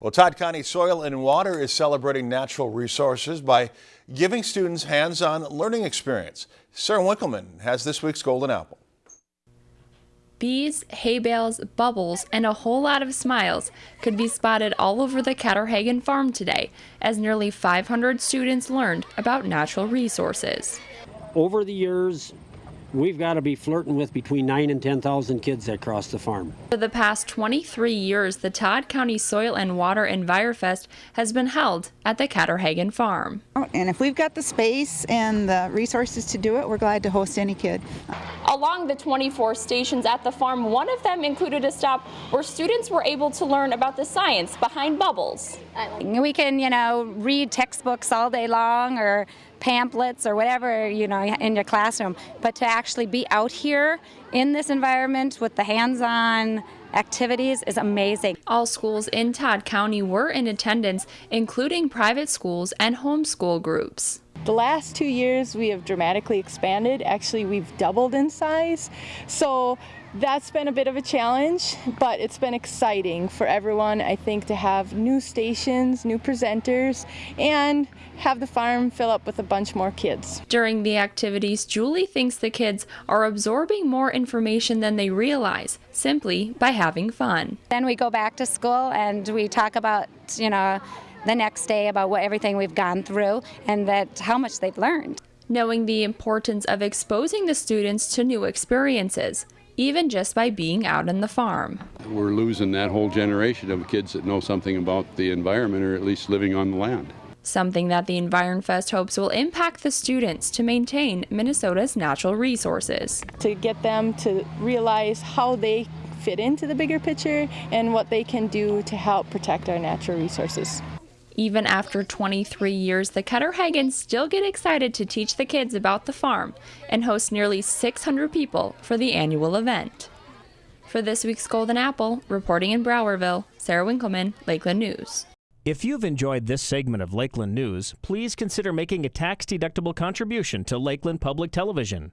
Well, Todd County Soil and Water is celebrating natural resources by giving students hands-on learning experience. Sarah Winkleman has this week's Golden Apple. Bees, hay bales, bubbles, and a whole lot of smiles could be spotted all over the Ketterhagen farm today as nearly 500 students learned about natural resources. Over the years, we've got to be flirting with between 9 and 10,000 kids that cross the farm. For the past 23 years, the Todd County Soil and Water EnviroFest has been held at the Ketterhagen farm. And if we've got the space and the resources to do it, we're glad to host any kid. Along the 24 stations at the farm, one of them included a stop where students were able to learn about the science behind bubbles. We can, you know, read textbooks all day long or pamphlets or whatever, you know, in your classroom, but to actually be out here in this environment with the hands-on activities is amazing. All schools in Todd County were in attendance, including private schools and homeschool groups. The last two years we have dramatically expanded. Actually, we've doubled in size. So that's been a bit of a challenge, but it's been exciting for everyone, I think, to have new stations, new presenters, and have the farm fill up with a bunch more kids. During the activities, Julie thinks the kids are absorbing more information than they realize simply by having fun. Then we go back to school and we talk about, you know, the next day about what everything we've gone through and that how much they've learned. Knowing the importance of exposing the students to new experiences, even just by being out on the farm. We're losing that whole generation of kids that know something about the environment or at least living on the land. Something that the EnviroFest hopes will impact the students to maintain Minnesota's natural resources. To get them to realize how they fit into the bigger picture and what they can do to help protect our natural resources. Even after 23 years, the Ketterhagens still get excited to teach the kids about the farm and host nearly 600 people for the annual event. For this week's Golden Apple, reporting in Browerville, Sarah Winkleman, Lakeland News. If you've enjoyed this segment of Lakeland News, please consider making a tax-deductible contribution to Lakeland Public Television.